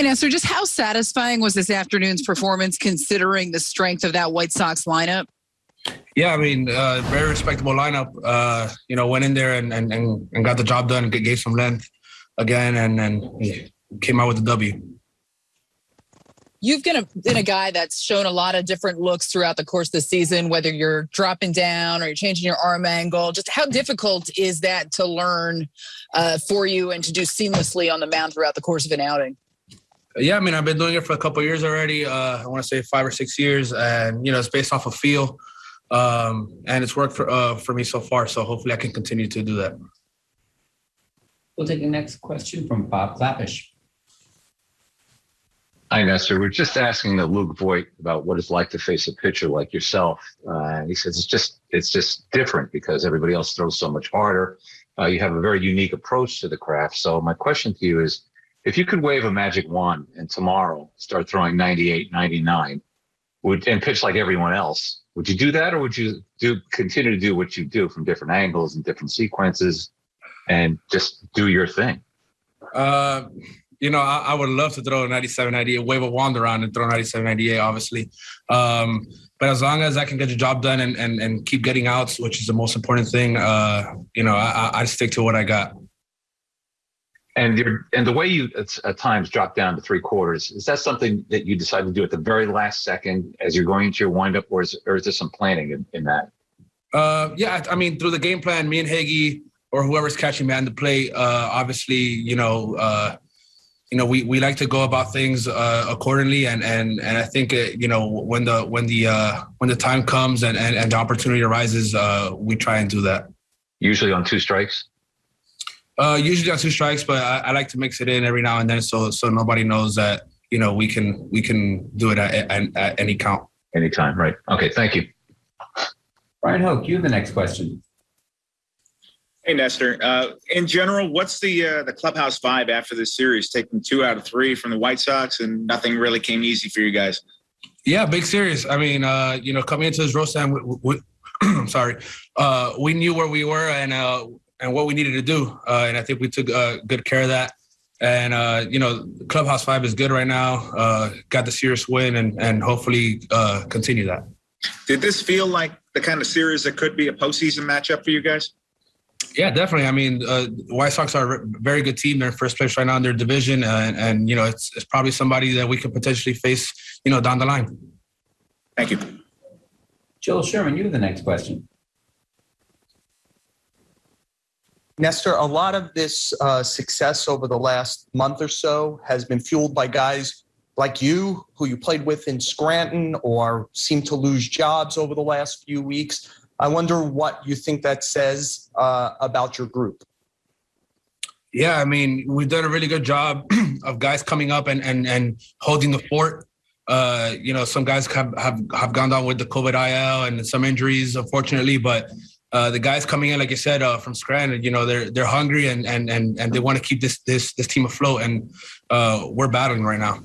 Hi, Nestor. Just how satisfying was this afternoon's performance considering the strength of that White Sox lineup? Yeah, I mean, uh, very respectable lineup. Uh, you know, went in there and, and, and got the job done, gave some length again, and, and came out with the W. You've been a, been a guy that's shown a lot of different looks throughout the course of the season, whether you're dropping down or you're changing your arm angle. Just how difficult is that to learn uh, for you and to do seamlessly on the mound throughout the course of an outing? Yeah, I mean, I've been doing it for a couple years already. Uh, I want to say five or six years, and you know, it's based off of feel, um, and it's worked for uh, for me so far. So hopefully, I can continue to do that. We'll take the next question from Bob Klapisch. Hi, Nestor. We're just asking the Luke Voit about what it's like to face a pitcher like yourself. Uh, he says it's just it's just different because everybody else throws so much harder. Uh, you have a very unique approach to the craft. So my question to you is, if you could wave a magic wand and tomorrow start throwing 98, 99, would and pitch like everyone else, would you do that, or would you do continue to do what you do from different angles and different sequences, and just do your thing? Uh, you know, I, I, would love to throw 97, 98, wave a wand around and throw 97, 98, obviously. Um, but as long as I can get the job done and, and, and keep getting outs, which is the most important thing, uh, you know, I, I stick to what I got. And you and the way you at times drop down to three quarters is that something that you decide to do at the very last second as you're going into your windup, or is or is there some planning in, in that? Uh, yeah, I mean through the game plan, me and Higgy or whoever's catching man to play, uh, obviously, you know, uh, you know, we, we like to go about things uh, accordingly, and and and I think uh, you know when the when the uh, when the time comes and and, and the opportunity arises, uh, we try and do that. Usually on two strikes. Uh, usually on two strikes, but I, I, like to mix it in every now and then, so so nobody knows that you know we can we can do it at, at, at any count. Anytime, right? Okay, thank you. Bryan Hoch, you have the next question. Hey, Nestor. Uh, in general, what's the uh, the clubhouse vibe after this series? Taking two out of three from the White Sox, and nothing really came easy for you guys. Yeah, big series. I mean, uh, you know, coming into this roast time, we, we, I'm sorry, uh, we knew where we were and uh, and what we needed to do, uh, and I think we took uh, good care of that. And uh, you know, clubhouse vibe is good right now. Uh, got the series win, and and hopefully continue that. Did this feel like the kind of series that could be a postseason matchup for you guys? Yeah, definitely. I mean, uh, White Sox are a very good team. They're in first place right now in their division, and, and you know, it's, it's probably somebody that we could potentially face, you know, down the line. Thank you. Joel Sherman, you have the next question. Nestor, a lot of this uh, success over the last month or so has been fueled by guys like you, who you played with in Scranton or seem to lose jobs over the last few weeks. I wonder what you think that says uh, about your group. Yeah, I mean, we've done a really good job of guys coming up and and and holding the fort. Uh, you know, some guys have, have have gone down with the COVID IL and some injuries, unfortunately, but uh, the guys coming in, like I said, uh, from Scranton, you know, they're they're hungry and and and and they want to keep this this this team afloat, and uh, we're battling right now.